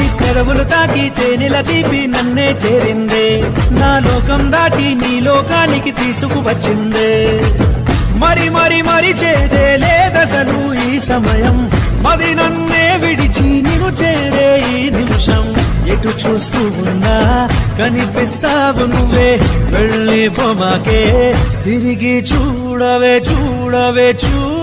నీ పెదవులు తాకి తేనెల తీపి నన్నే చేరిందే. నా లోకం దాటి నీ లోకానికి తీసుకువచ్చిందే. మరి మరి మరి చేదే లేదసలు ఈ సమయం. మది నన్నే విడిచి నిన్ను చేరే ఈ నిమిషం. ఎటు చూస్తూ ఉన్నా కనిపిస్తావు నువ్వే. వెళ్ళి బొమ్మకే తిరిగి చూడవే చూడవే చూ